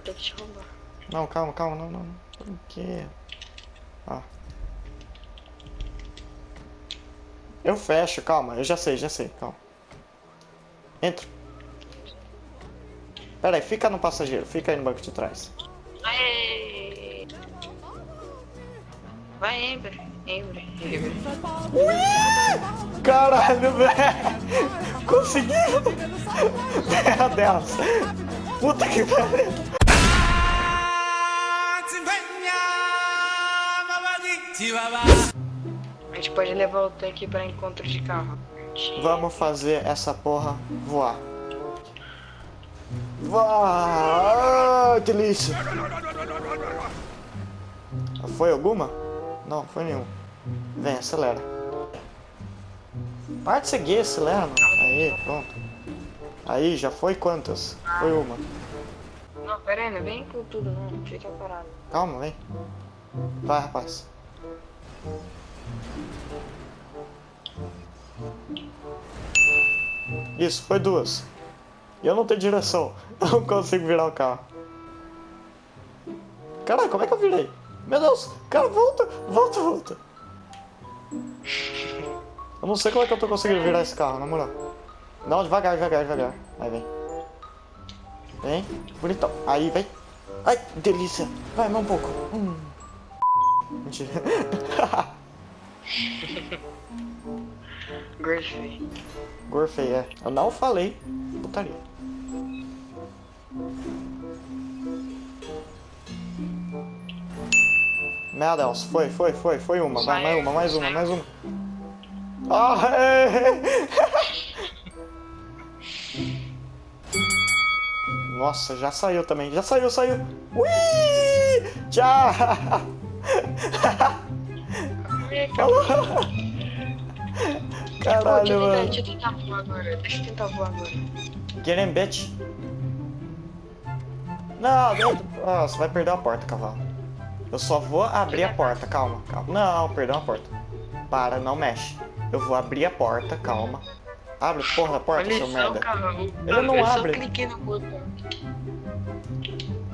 te roubar. Não, calma, calma, não, não. não. Por quê? Ó. Eu fecho, calma, eu já sei, já sei, calma. Entra. Pera aí, fica no passageiro, fica aí no banco de trás. Aê! Vai, Ember. Ember, Ember. Caralho, velho! Conseguiu! Meu Deus! Puta que pariu! A gente pode levar o tanque pra encontro de carro. Vamos fazer essa porra voar. Voar! Ah, delícia! Foi alguma? Não, foi nenhuma. Vem, acelera. Para de seguir, acelera, mano. Aí, pronto. Aí, já foi quantas? Foi uma. Não, pera aí, não vem com tudo não. Fica parado. Calma, vem. Vai, rapaz. Isso, foi duas. E eu não tenho direção. Eu não consigo virar o carro. Caralho, como é que eu virei? Meu Deus! Cara, volta! Volta, volta! Eu não sei como é que eu tô conseguindo virar esse carro, na moral. Não, devagar, devagar, devagar. Aí, vem. Vem. Bonitão. Aí, vem. Ai, delícia. Vai, mais um pouco. Hum. Mentira. Gorfei. Gorfei, é. Eu não falei putaria. Meu Deus, foi, foi, foi, foi uma. Vai, mais uma, mais uma, mais uma. Ah, é. Nossa, já saiu também. Já saiu, saiu. Ui! Tchau! Falou! Caralho, Pô, mano. Deixa eu tentar voar agora. Deixa eu tentar voar agora. Get in, bitch. Não, não. Ah, você vai perder a porta, cavalo. Eu só vou abrir a porta, calma, calma. Não, perdeu a porta. Para, não mexe. Eu vou abrir a porta, calma. Abre a porra da porta, Olha seu só, merda. cara. Ele não eu abre. só cliquei no botão.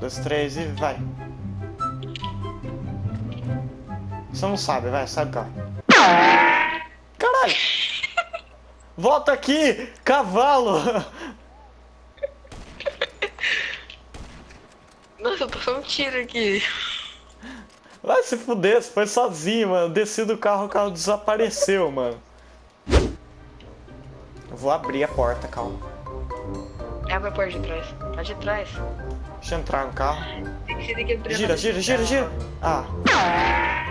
Dois, três e vai. Você não sabe, vai, sai do carro. Caralho! Volta aqui, cavalo! Nossa, eu tô só um tiro aqui. Vai se fuder, você foi sozinho, mano. Desci do carro, o carro desapareceu, mano. Eu vou abrir a porta, calma. Abre a porta de trás. A de trás. Deixa eu entrar no carro. Gira, gira, gira, gira. Ah.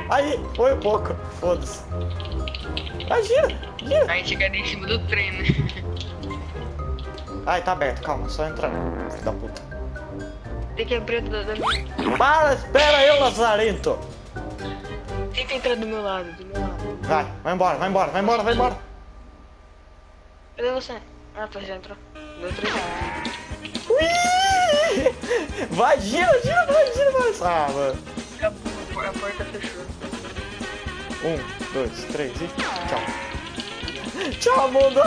Aí, foi um pouco. Foda-se. Vai, gira, gira. Aí chega ali em cima do trem, né? Ai, tá aberto, calma, só entrar. Filho da puta. Tem que abrir da, da... Para, espera eu, Lazarento. Tenta entrar do meu lado, do meu lado. Vai, vai embora, vai embora, vai embora, vai embora. Cadê você? Ah, tá, já entrou. Deu três. Ui! Vai, gira, gira, vai, gira mais. Ah, mano. A, porta fechou. Um, dois, três e tchau. Tchau, mundo.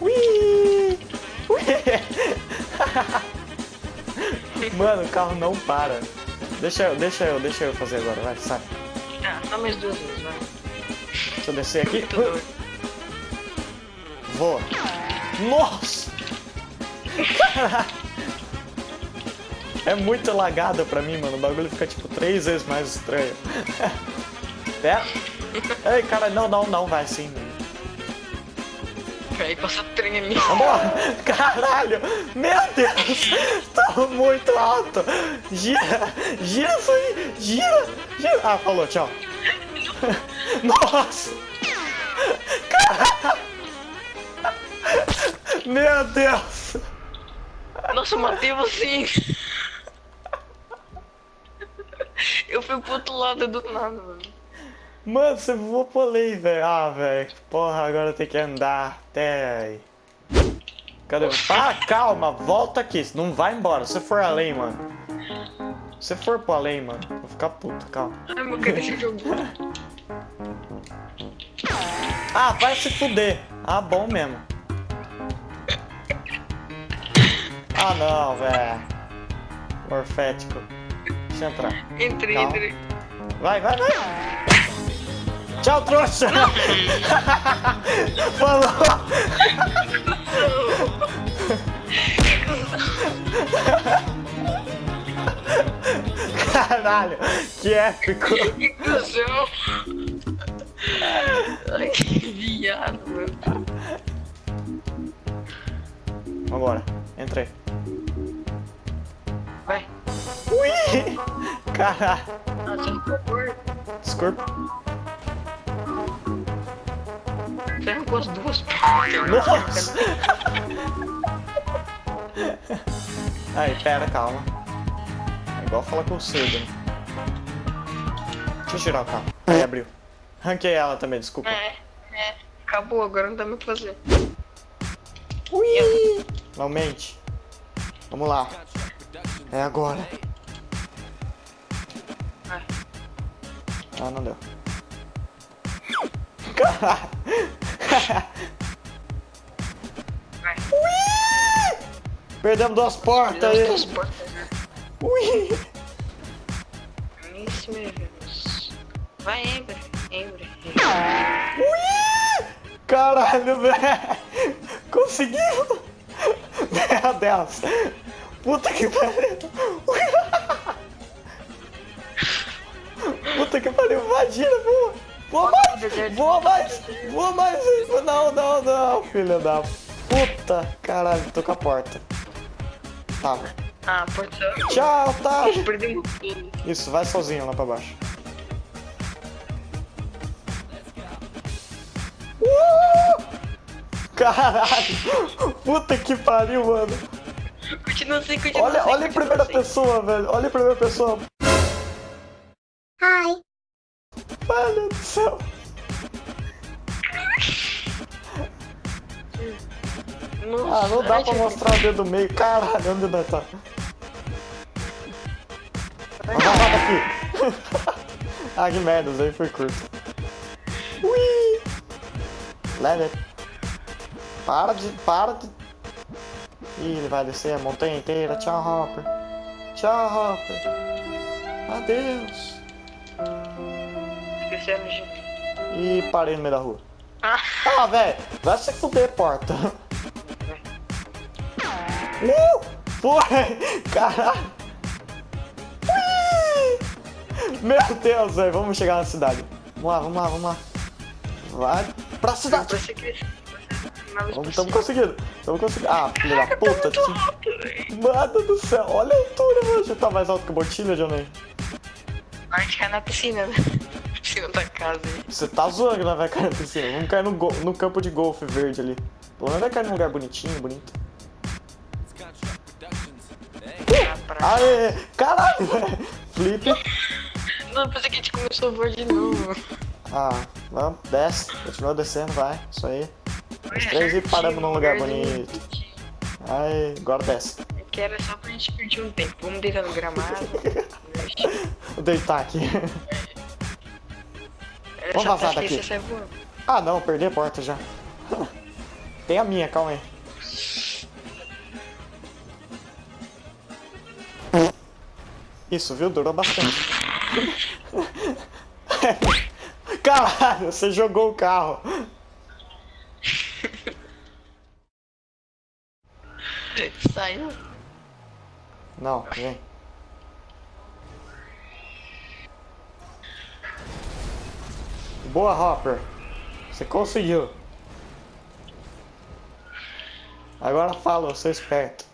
Ui! Ui! Mano, o carro não para. Deixa eu, deixa eu, deixa eu fazer agora, vai, sai. Ah, só mais duas vezes, vai. Deixa eu descer aqui. Voa. Nossa! É muito lagada pra mim, mano. O bagulho fica tipo três vezes mais estranho. É? Ei, cara, não, não, não, vai sim. Aí passa trem ali. Vambora! Caralho! Meu Deus! Tá muito alto! Gira! Gira isso aí! Gira! Gira! Ah, falou, tchau. Nossa! Caralho! Meu Deus! Nossa, matei você. Eu fui pro outro lado do nada, mano. Mano, você voou pro além, velho. Ah, velho. Porra, agora eu tenho que andar até aí. Cadê? Ah, calma, volta aqui. Não vai embora. Se for além, mano. Se for pro além, mano, vou ficar puto, calma. Ai, meu cara, esse jogo. Ah, vai se fuder. Ah, bom mesmo. Ah não, velho. Morfético. Entrar. Entre, Calma. entre. Vai, vai, vai. Tchau, trouxa. Falou. Caralho, que épico. Que cuzão. Ai, que viado, meu. Vambora, entrei. Ui! Caralho. Desculpa. Você arrancou as duas. Nossa! Aí, pera, calma. É igual falar com o cedo. Deixa eu tirar o carro. Aí, abriu. Ranquei ela também, desculpa. É, é. Acabou, agora não dá mais o que fazer. Ui! Não mente. Vamos lá. É agora. Ah, não deu. Vai. Perdemos duas portas aí. duas portas, né? Ui! Isso mesmo. Vai, Ember. Ember. Ui! Caralho, velho! Conseguiu! Meu Deus! Puta que pariu! Puta que pariu! Imagina, voa! Voa mais! Voa mais! Voa mais! Não, não, não! Filha da puta! Caralho, tô com a porta. Tá. Ah, porta. Tchau, tá! Perdemos tudo. Isso, vai sozinho lá pra baixo. Uh! Caralho! Puta que pariu, mano! Continua assim, continua Olha, assim. olha em primeira assim. pessoa, velho. Olha em primeira pessoa. Nossa, Ah, não dá ai, pra mostrar o dedo do meio. Caralho, onde nós tá? Lá daqui. ah, que merda, isso aí foi curto. Ui! Leve. Para de. Para de. Ih, ele vai descer a montanha inteira. Tchau, Hopper. Tchau, Hopper. Adeus. Esquecendo de... E parei no meio da rua. Ah, Ah, velho, vai se fuder, porta. Uh! Foi! Caralho! Meu Deus, velho, vamos chegar na cidade. Vamos lá, vamos lá, vamos lá. Vai pra cidade. Vamos, estamos conseguindo. Estamos conseguindo. Ah, filho da puta. tio. Mano do céu, olha a altura, mano. Já tá mais alto que o Botilha, Johnny. A gente cai na piscina, né? Da casa. Você tá zoando nós vai cair piscina. Vamos cair no, no campo de golfe verde ali. Pelo menos vai cair num lugar bonitinho, bonito. Aê! Caralho! Flip. Não, pensei que a gente começou a voar de novo. Ah, vamos, desce. Continua descendo, vai. Isso aí. Os três e paramos num lugar bonito. Aí, agora desce. Que era só pra gente perder um tempo. Vamos deitar no gramado. Vou deitar aqui. Vamos vazar daqui. voando. Ah, não, perdi a porta já. Tem a minha, calma aí. Isso, viu? Durou bastante. Caralho, você jogou o carro. Saiu. Não, vem. Boa, Hopper. Você conseguiu. Agora fala, eu sou esperto.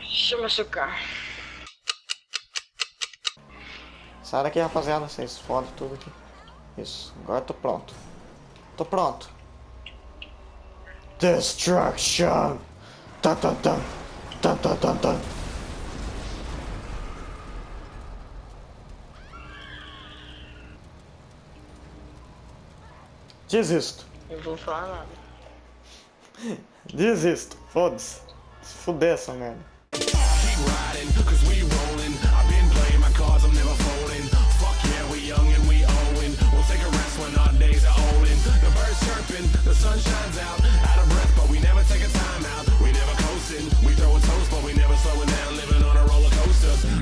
Chama seu carro. Sai daqui, rapaziada. Vocês fodem tudo aqui. Isso, agora eu tô pronto. Tô pronto. Destruction! Tan, tan, tan. Tan, tan, tan, tan. Desisto. Eu vou falar nada. Desisto. Foda-se. Se fuder essa merda. Sunshine